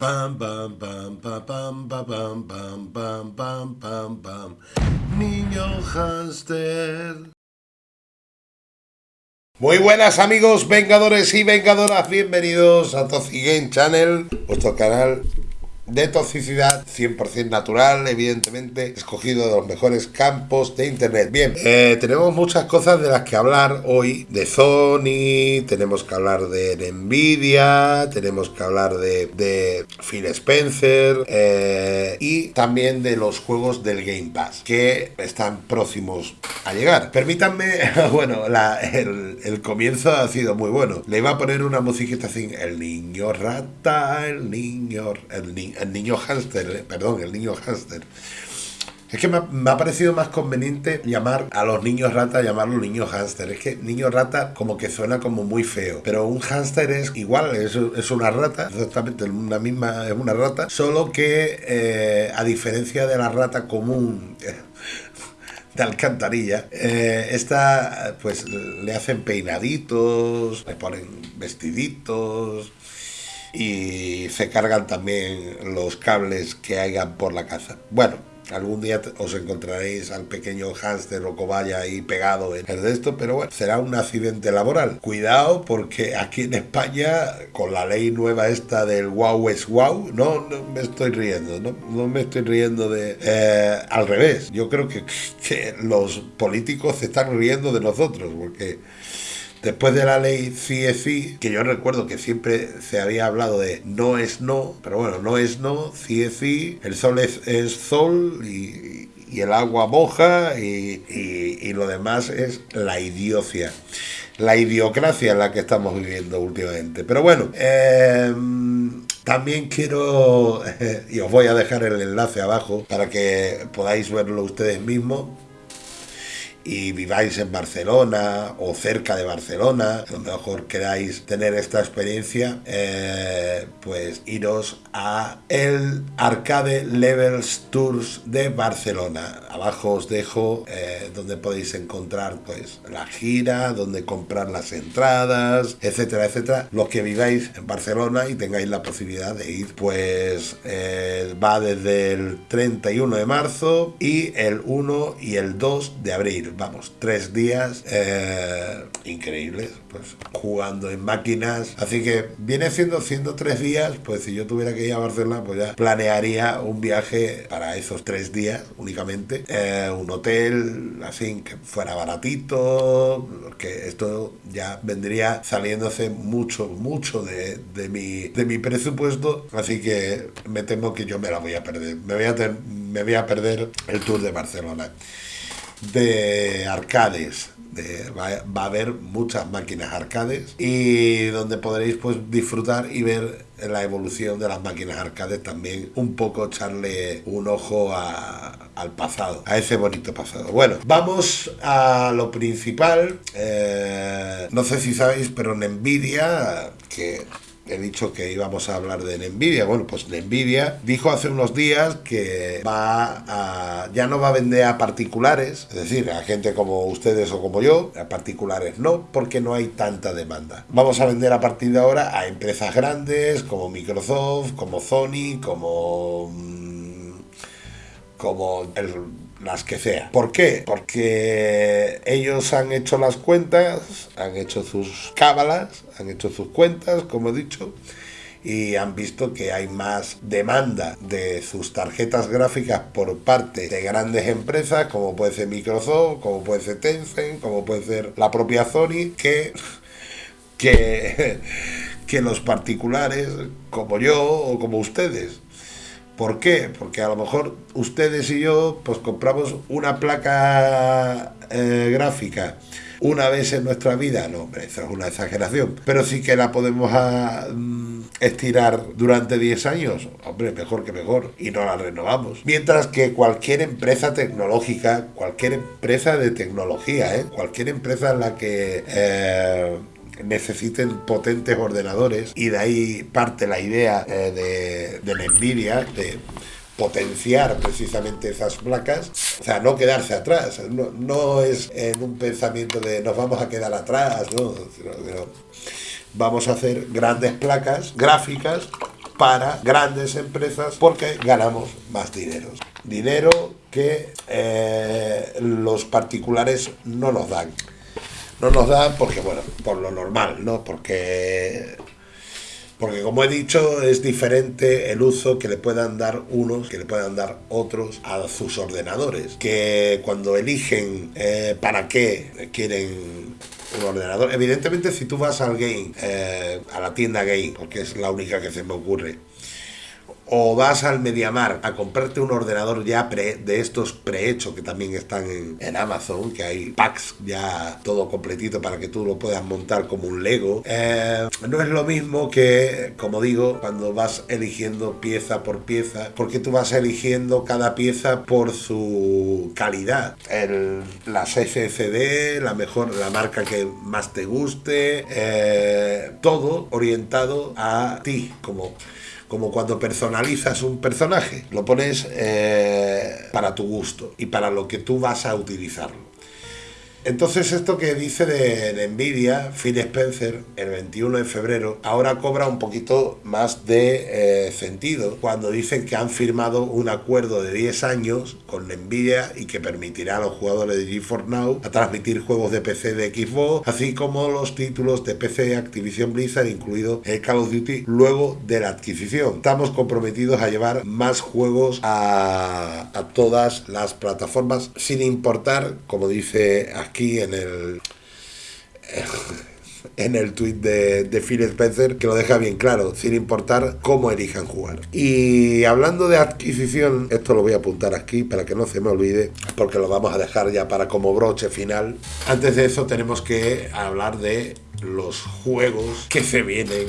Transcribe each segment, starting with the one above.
Pam, pam, pam, pam, pam, pam, pam, pam, pam, pam, pam. Niño hámster. Muy buenas amigos vengadores y vengadoras, bienvenidos a Game Channel, vuestro canal de toxicidad 100% natural, evidentemente, escogido de los mejores campos de internet. Bien, eh, tenemos muchas cosas de las que hablar hoy, de Sony, tenemos que hablar de Nvidia, tenemos que hablar de, de Phil Spencer eh, y también de los juegos del Game Pass, que están próximos a llegar. Permítanme, bueno, el, el comienzo ha sido muy bueno. Le iba a poner una musiquita así, el niño rata, el niño, el niño el niño hámster, eh, perdón, el niño hámster. Es que me ha, parecido más conveniente llamar a los niños rata, llamarlo niño hámster. Es que niño rata como que suena como muy feo. Pero un hámster es igual, es, es una rata, exactamente una misma, es una rata. Solo que eh, a diferencia de la rata común de alcantarilla, eh, esta pues le hacen peinaditos, le ponen vestiditos y se cargan también los cables que hayan por la casa. Bueno, algún día os encontraréis al pequeño hámster o cobaya ahí pegado en el de esto, pero bueno, será un accidente laboral. Cuidado porque aquí en España, con la ley nueva esta del wow es wow, no, me estoy riendo, no, no me estoy riendo de... Eh, al revés, yo creo que, que los políticos se están riendo de nosotros, porque Después de la ley CFI, que yo recuerdo que siempre se había hablado de no es no, pero bueno, no es no, CFI, el sol es, sol y, el agua moja y, lo demás es la idiocia, la idiocracia en la que estamos viviendo últimamente. Pero bueno, em, también quiero, y os voy a dejar el enlace abajo para que podáis verlo ustedes mismos y viváis en Barcelona o cerca de Barcelona, a mejor queráis tener esta experiencia, eh, pues iros a el Arcade Levels Tours de Barcelona. Abajo os dejo eh, donde podéis encontrar pues la gira, donde comprar las entradas, etcétera, etcétera. Los que viváis en Barcelona y tengáis la posibilidad de ir, pues eh, va desde el 31 de marzo y el 1 y el 2 de abril vamos, tres días eh, increíbles, pues jugando en máquinas. Así que viene siendo, siendo tres días, pues si yo tuviera que ir a Barcelona, pues ya planearía un viaje para esos tres días únicamente. Eh, un hotel, así, que fuera baratito, que esto ya vendría saliéndose mucho, mucho de, de, mi, de mi presupuesto. Así que me temo que yo me la voy a perder. Me voy a, me voy a perder el tour de Barcelona de arcades. De, va, a haber muchas máquinas arcades y donde podréis pues disfrutar y ver la evolución de las máquinas arcades también un poco echarle un ojo al pasado a ese bonito pasado bueno vamos a lo principal eh, no sé si sabéis pero en Nvidia que he dicho que íbamos a hablar de Nvidia. Bueno, pues Nvidia dijo hace unos días que va a, ya no va a vender a particulares, es decir, a gente como ustedes o como yo, a particulares no, porque no hay tanta demanda. Vamos a vender a partir de ahora a empresas grandes como Microsoft, como Sony, como mm, como el las que sea. ¿Por qué? Porque ellos han hecho las cuentas, han hecho sus cábalas, han hecho sus cuentas, como he dicho, y han visto que hay más demanda de sus tarjetas gráficas por parte de grandes empresas como puede ser Microsoft, como puede ser Tencent, como puede ser la propia Sony, que, que, que los particulares como yo o como ustedes. ¿Por qué? Porque a lo mejor ustedes y yo pues compramos una placa eh, gráfica una vez en nuestra vida, no, hombre, eso es una exageración, pero sí que la podemos ah, mm, estirar durante 10 años, hombre, mejor que mejor, y no la renovamos. Mientras que cualquier empresa tecnológica, cualquier empresa de tecnología, ¿eh? cualquier empresa en la que... Eh, necesiten potentes ordenadores y de ahí parte la idea eh, de, de la Nvidia de potenciar precisamente esas placas, o sea, no quedarse atrás, no, es en un pensamiento de nos vamos a quedar atrás, ¿no? vamos a hacer grandes placas gráficas para grandes empresas porque ganamos más dinero. Dinero que eh, los particulares no nos dan. No nos dan porque, bueno, por lo normal, ¿no? Porque porque como he dicho, es diferente el uso que le puedan dar unos, que le puedan dar otros a sus ordenadores. Que cuando eligen eh, para qué quieren un ordenador. Evidentemente, si tú vas al game, eh, a la tienda game, porque es la única que se me ocurre, o vas al Mediamar a comprarte un ordenador ya de estos prehechos que también están en, Amazon, que hay packs ya todo completito para que tú lo puedas montar como un Lego, eh, no es lo mismo que, como digo, cuando vas eligiendo pieza por pieza, porque tú vas eligiendo cada pieza por su calidad. El, las SSD, la mejor, la marca que más te guste, eh, todo orientado a ti como como cuando personalizas un personaje, lo pones eh, para tu gusto y para lo que tú vas a utilizarlo. Entonces esto que dice de, Nvidia, Phil Spencer, el 21 de febrero, ahora cobra un poquito más de eh, sentido cuando dicen que han firmado un acuerdo de 10 años con Nvidia y que permitirá a los jugadores de GeForce Now a transmitir juegos de PC de Xbox, así como los títulos de PC de Activision Blizzard, incluido el Call of Duty, luego de la adquisición. Estamos comprometidos a llevar más juegos a, a todas las plataformas sin importar, como dice en el en el tweet de, de, Phil Spencer que lo deja bien claro, sin importar cómo elijan jugar. Y hablando de adquisición, esto lo voy a apuntar aquí para que no se me olvide, porque lo vamos a dejar ya para como broche final. Antes de eso tenemos que hablar de los juegos que se vienen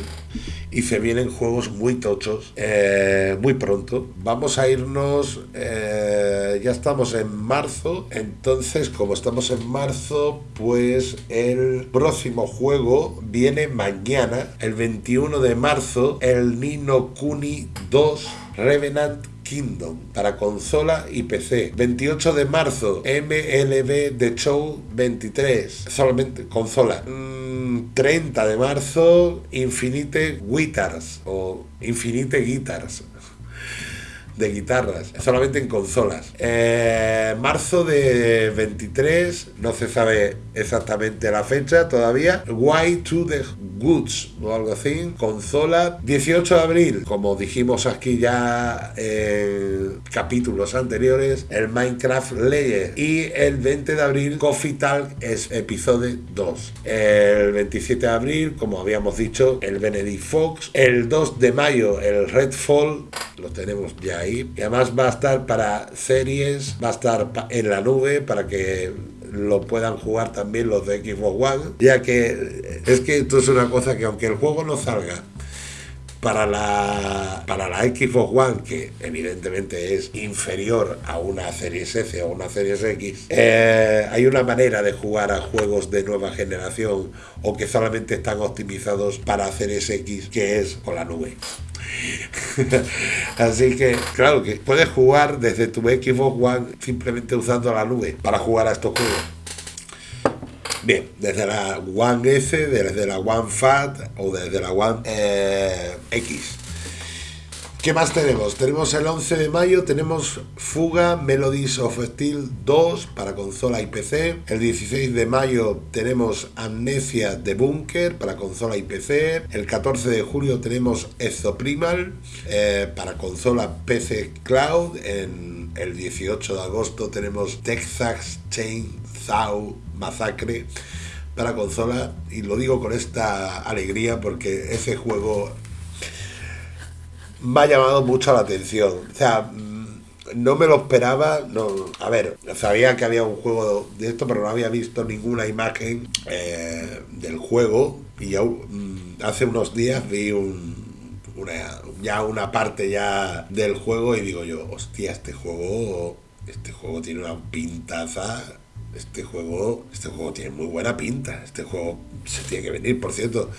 y se vienen juegos muy tochos eh, muy pronto. Vamos a irnos, eh, ya estamos en marzo, entonces como estamos en marzo, pues el próximo juego viene mañana, el 21 de marzo, el Nino Kuni 2 Revenant Kingdom para consola y PC. 28 de marzo, MLB The Show 23, solamente consola. 30 mm, de marzo, Infinite Guitars o Infinite Guitars de guitarras, solamente en consolas. Eh, marzo de 23, no se sabe exactamente la fecha todavía. Why to the Goods o algo así, consola. 18 de abril, como dijimos aquí ya en capítulos anteriores, el Minecraft Layer. Y el 20 de abril, Coffee Talk es episodio 2. El 27 de abril, como habíamos dicho, el Benedict Fox. El 2 de mayo, el Redfall, lo tenemos ya ahí. Y además va a estar para series, va a estar en la nube para que lo puedan jugar también los de Xbox One, ya que es que esto es una cosa que aunque el juego no salga para la, para la Xbox One, que evidentemente es inferior a una Series S o una Series X, eh, hay una manera de jugar a juegos de nueva generación o que solamente están optimizados para Series X, que es con la nube. Así que, claro, que puedes jugar desde tu Xbox One simplemente usando la nube para jugar a estos juegos. Bien, desde la One S, desde la One Fat o desde la One eh, X. ¿Qué más tenemos? Tenemos el 11 de mayo, tenemos Fuga Melodies of Steel 2 para consola y PC. El 16 de mayo tenemos Amnesia de Bunker para consola y PC. El 14 de julio tenemos Exoprimal eh, para consola PC Cloud. En el 18 de agosto tenemos Texas Chainsaw Massacre para consola. Y lo digo con esta alegría porque ese juego me ha llamado mucho la atención. O sea, mm, no me lo esperaba. No, a ver, sabía que había un juego de esto, pero no había visto ninguna imagen eh, del juego. Y mm, hace unos días vi un, una, ya una parte ya del juego y digo yo, hostia, este juego, este juego tiene una pintaza. Este juego, este juego tiene muy buena pinta. Este juego se tiene que venir, por cierto.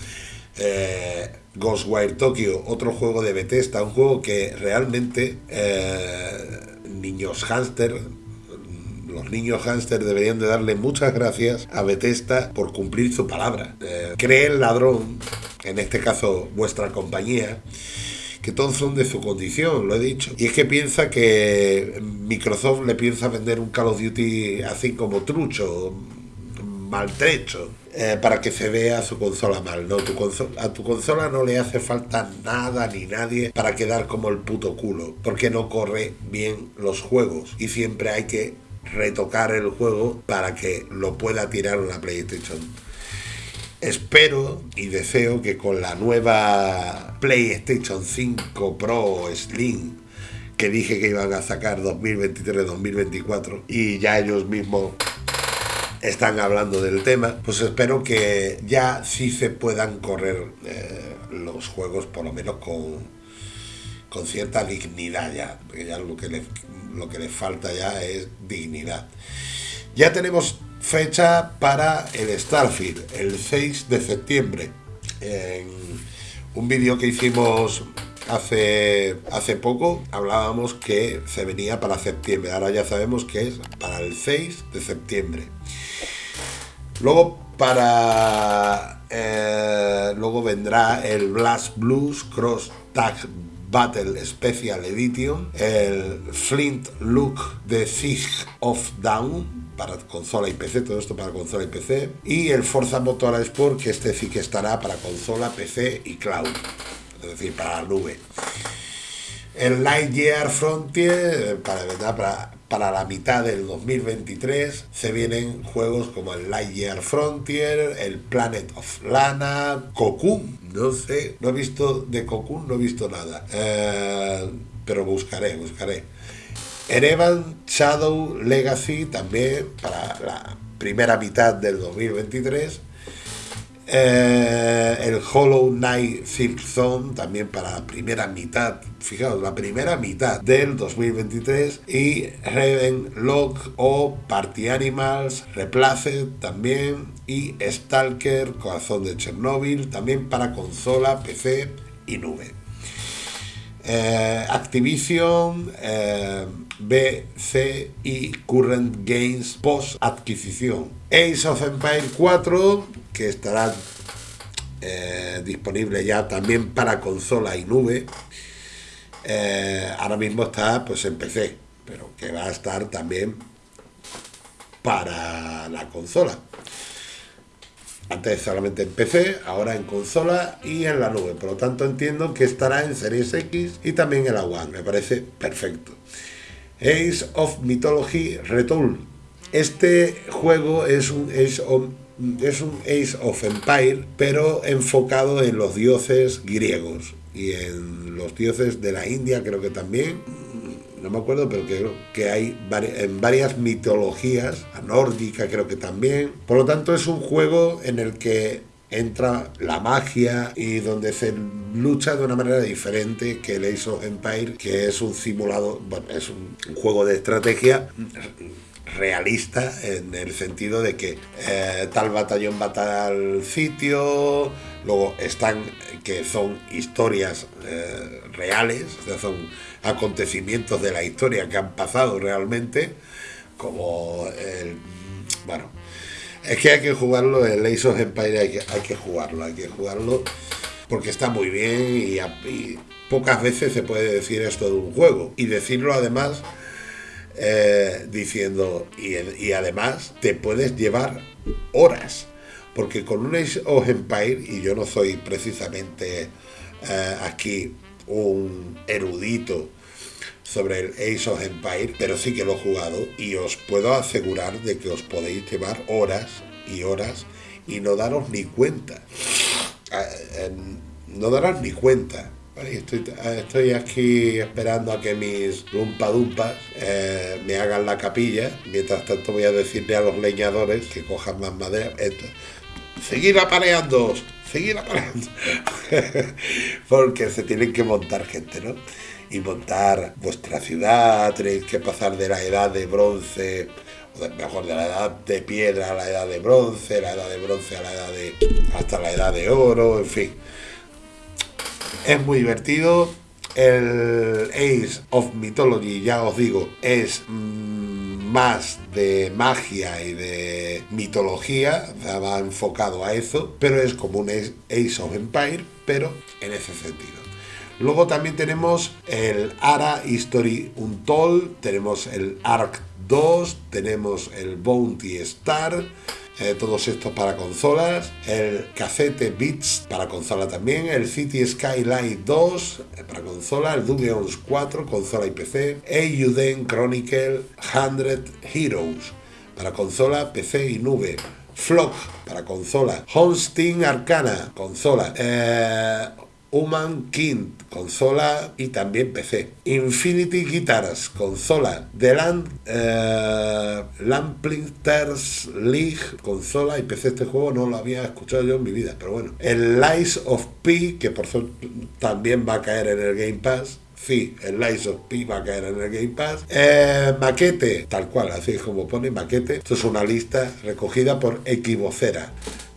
Eh, Ghostwire Tokyo, otro juego de Bethesda, un juego que realmente eh, niños hámster, los niños hámster deberían de darle muchas gracias a Bethesda por cumplir su palabra. Eh, cree el ladrón, en este caso vuestra compañía, que todos son de su condición, lo he dicho. Y es que piensa que Microsoft le piensa vender un Call of Duty así como trucho, maltrecho. Eh, para que se vea su consola mal. No, tu a tu consola no le hace falta nada ni nadie para quedar como el puto culo, porque no corre bien los juegos y siempre hay que retocar el juego para que lo pueda tirar una PlayStation. Espero y deseo que con la nueva PlayStation 5 Pro Slim que dije que iban a sacar 2023-2024 y ya ellos mismos están hablando del tema, pues espero que ya sí se puedan correr eh, los juegos por lo menos con, con cierta dignidad ya, porque ya lo que, le, lo que les falta ya es dignidad. Ya tenemos fecha para el Starfield, el 6 de septiembre. En un vídeo que hicimos hace, hace poco hablábamos que se venía para septiembre, ahora ya sabemos que es para el 6 de septiembre. Luego para eh, luego vendrá el Blast Blues Cross Tag Battle Special Edition, el Flint Look The Siege of Down para consola y PC, todo esto para consola y PC, y el Forza Motorsport, que este sí que estará para consola, PC y cloud, es decir, para la nube. El Lightyear Frontier, para, para para la mitad del 2023 se vienen juegos como el Lightyear Frontier, el Planet of Lana, Cocoon, no sé, no he visto de Cocoon, no he visto nada, eh, pero buscaré, buscaré. Erevan Shadow Legacy también para la primera mitad del 2023 eh, el Hollow Knight Silk Zone también para la primera mitad, fijaos, la primera mitad del 2023 y Raven Lock o Party Animals, Replace también. Y Stalker, Corazón de Chernobyl también para consola, PC y nube. Eh, Activision, eh, BC y Current Games post adquisición. Ace of Empire 4 que estará eh, disponible ya también para consola y nube. Eh, ahora mismo está pues en PC, pero que va a estar también para la consola. Antes solamente en PC, ahora en consola y en la nube. Por lo tanto entiendo que estará en Series X y también en la One. Me parece perfecto. Ace of Mythology Retool. Este juego es un es un Ace of Empire, pero enfocado en los dioses griegos y en los dioses de la India, creo que también. No me acuerdo, pero creo que hay en varias mitologías, a nórdica creo que también. Por lo tanto, es un juego en el que entra la magia y donde se lucha de una manera diferente que el Ace of Empire, que es un simulado, bueno, es un juego de estrategia realista en el sentido de que eh, tal batallón va a tal sitio, luego están que son historias eh, reales, son acontecimientos de la historia que han pasado realmente, como el, bueno, es que hay que jugarlo, el Ace of Empire hay que, hay que jugarlo, hay que jugarlo porque está muy bien y pocas veces se puede decir esto de un juego. Y decirlo además eh, diciendo, y, además te puedes llevar horas, porque con un Age of Empire, y yo no soy precisamente eh, aquí un erudito sobre el Age of Empire, pero sí que lo he jugado y os puedo asegurar de que os podéis llevar horas y horas y no daros ni cuenta. Eh, no daros ni cuenta. Estoy, estoy, aquí esperando a que mis lumpadumpas eh, me hagan la capilla. Mientras tanto voy a decirle a los leñadores que cojan más madera. Esto. Seguir apareando, seguir apareando. Porque se tienen que montar gente, ¿no? Y montar vuestra ciudad, tenéis que pasar de la edad de bronce, o mejor de la edad de piedra a la edad de bronce, la edad de bronce a la edad de... hasta la edad de oro, en fin es muy divertido. El Ace of Mythology, ya os digo, es mm, más de magia y de mitología, va enfocado a eso, pero es como un Ace of Empire, pero en ese sentido. Luego también tenemos el ARA History Untold, tenemos el ARC 2, tenemos el Bounty Star, eh, todos estos para consolas, el Cassette Beats para consola también, el City Skyline 2 eh, para consola, el Dungeons 4, consola y PC, Eiyuden Chronicle 100 Heroes para consola, PC y nube. Flock para consola, Homestein Arcana, consola, eh, Human King, consola y también PC. Infinity Guitars, consola. The Land, eh, League, consola y PC. Este juego no lo había escuchado yo en mi vida, pero bueno. El Lies of P, que por suerte también va a caer en el Game Pass. Sí, el Lies of P va a caer en el Game Pass. Eh, maquete, tal cual, así como pone maquete. Esto es una lista recogida por Equivocera.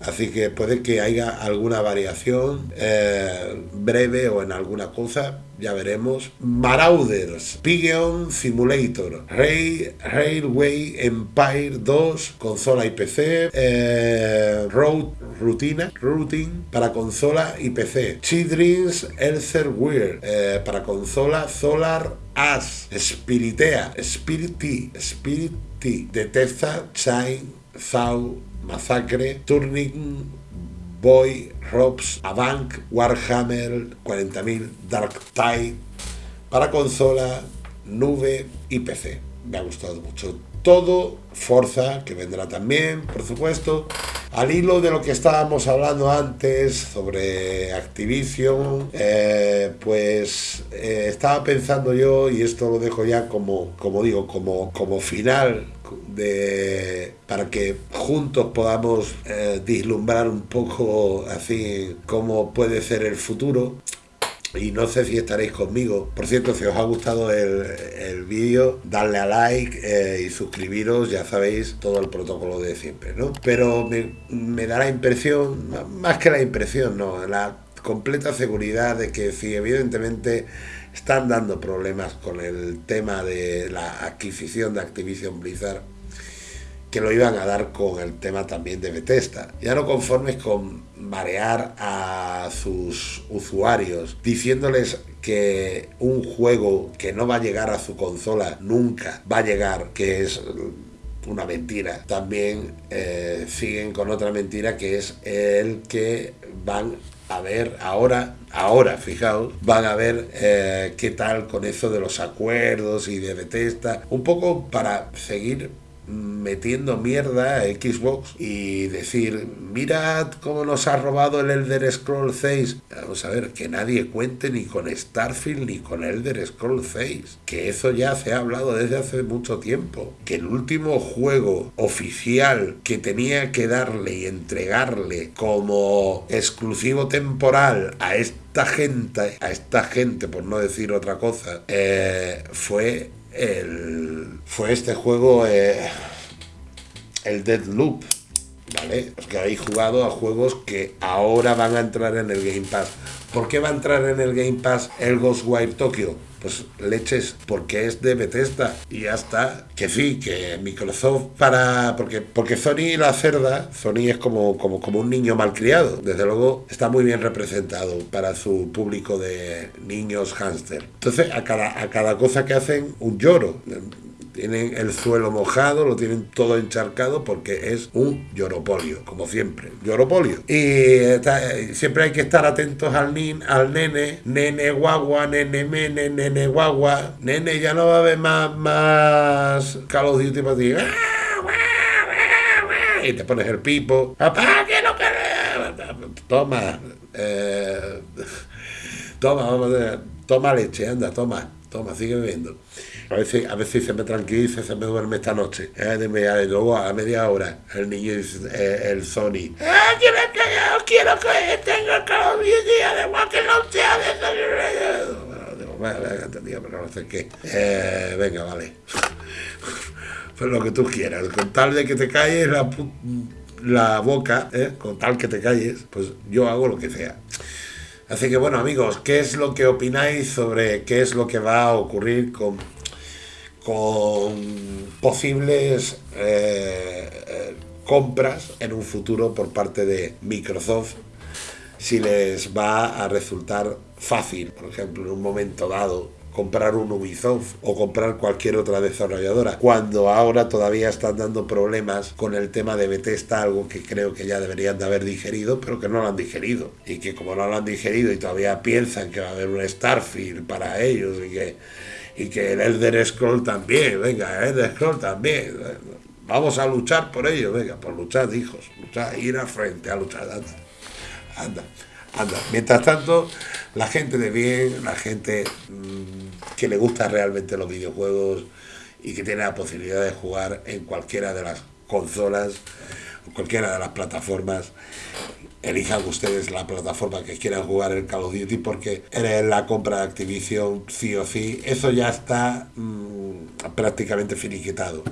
Así que puede que haya alguna variación eh, breve o en alguna cosa, ya veremos. Marauders, Pigeon Simulator, Railway Empire 2, consola y PC, eh, Road Rutina, Routine para consola y PC, Children's Elser Weird eh, para consola, Solar As, Spiritea, Spiriti, Spiriti, Detesta, Shine, Thou, Massacre, Turning, Boy, Robs, Avant, Warhammer 40.000, Dark Tide, para consola, nube y PC. Me ha gustado mucho. Todo, Forza, que vendrá también, por supuesto. Al hilo de lo que estábamos hablando antes sobre Activision, eh, pues eh, estaba pensando yo, y esto lo dejo ya como, como digo, como, como final de para que juntos podamos eh, vislumbrar un poco así cómo puede ser el futuro y no sé si estaréis conmigo. Por cierto, si os ha gustado el, vídeo, darle a like eh, y suscribiros, ya sabéis todo el protocolo de siempre, ¿no? Pero me, me da la impresión, más que la impresión, no, la completa seguridad de que si evidentemente están dando problemas con el tema de la adquisición de Activision Blizzard, que lo iban a dar con el tema también de Bethesda. Ya no conformes con marear a sus usuarios diciéndoles que un juego que no va a llegar a su consola nunca va a llegar, que es una mentira. También eh, siguen con otra mentira que es el que van a ver ahora, ahora, fijaos, van a ver eh, qué tal con eso de los acuerdos y de Bethesda, un poco para seguir metiendo mierda a Xbox y decir, mirad cómo nos ha robado el Elder Scroll 6. Vamos a ver, que nadie cuente ni con Starfield ni con Elder Scroll 6. Que eso ya se ha hablado desde hace mucho tiempo. Que el último juego oficial que tenía que darle y entregarle como exclusivo temporal a esta gente, a esta gente por no decir otra cosa, eh, fue el, fue este juego, eh, el Deadloop, ¿vale? que habéis jugado a juegos que ahora van a entrar en el Game Pass. ¿Por qué va a entrar en el Game Pass el Ghostwire Tokyo? Pues leches, porque es de Bethesda y ya está. Que sí, que Microsoft para. Porque, porque Sony la cerda, Sony es como, como, como un niño malcriado. Desde luego está muy bien representado para su público de niños hámster. Entonces, a cada, a cada cosa que hacen, un lloro tienen el suelo mojado, lo tienen todo encharcado porque es un lloropolio, como siempre, lloropolio. Y siempre hay que estar atentos al, nin, al nene, nene guagua, nene mene, nene guagua, nene ya no va a haber más, más Call of Duty para ti. Y te pones el pipo, papá, que no Toma, eh, toma, vamos a toma leche, anda, toma, toma, sigue bebiendo. A veces, a veces se me tranquiliza, se me duerme esta noche. Eh, luego a media hora el niño dice, eh, el Sony. ¡Ah, quiero que, quiero que tenga cada día de que no sea de bueno, digo, pero no sé qué. Eh, venga, vale. pues lo que tú quieras. Con tal de que te calles la, la boca, ¿eh? con tal que te calles, pues yo hago lo que sea. Así que bueno amigos, ¿qué es lo que opináis sobre qué es lo que va a ocurrir con con posibles eh, compras en un futuro por parte de Microsoft si les va a resultar fácil, por ejemplo, en un momento dado, comprar un Ubisoft o comprar cualquier otra desarrolladora, cuando ahora todavía están dando problemas con el tema de Bethesda, algo que creo que ya deberían de haber digerido, pero que no lo han digerido. Y que como no lo han digerido y todavía piensan que va a haber un Starfield para ellos y que, y que el Elder Scroll también, venga, el Elder Scroll también. Vamos a luchar por ello, venga, por luchar, hijos, luchar, ir al frente, a luchar, anda, anda. Anda. Mientras tanto, la gente de bien, la gente mmm, que le gusta realmente los videojuegos y que tiene la posibilidad de jugar en cualquiera de las consolas, cualquiera de las plataformas, elijan ustedes la plataforma que quieran jugar el Call of Duty porque en la compra de Activision sí o sí, eso ya está mmm, prácticamente finiquitado.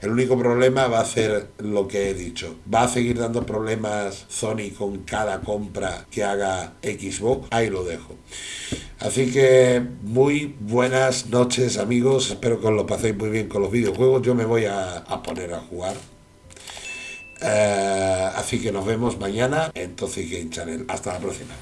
El único problema va a ser lo que he dicho. Va a seguir dando problemas Sony con cada compra que haga Xbox. Ahí lo dejo. Así que muy buenas noches amigos. Espero que os lo paséis muy bien con los videojuegos. Yo me voy a poner a jugar. Uh, así que nos vemos mañana en Toxic Game Channel. Hasta la próxima.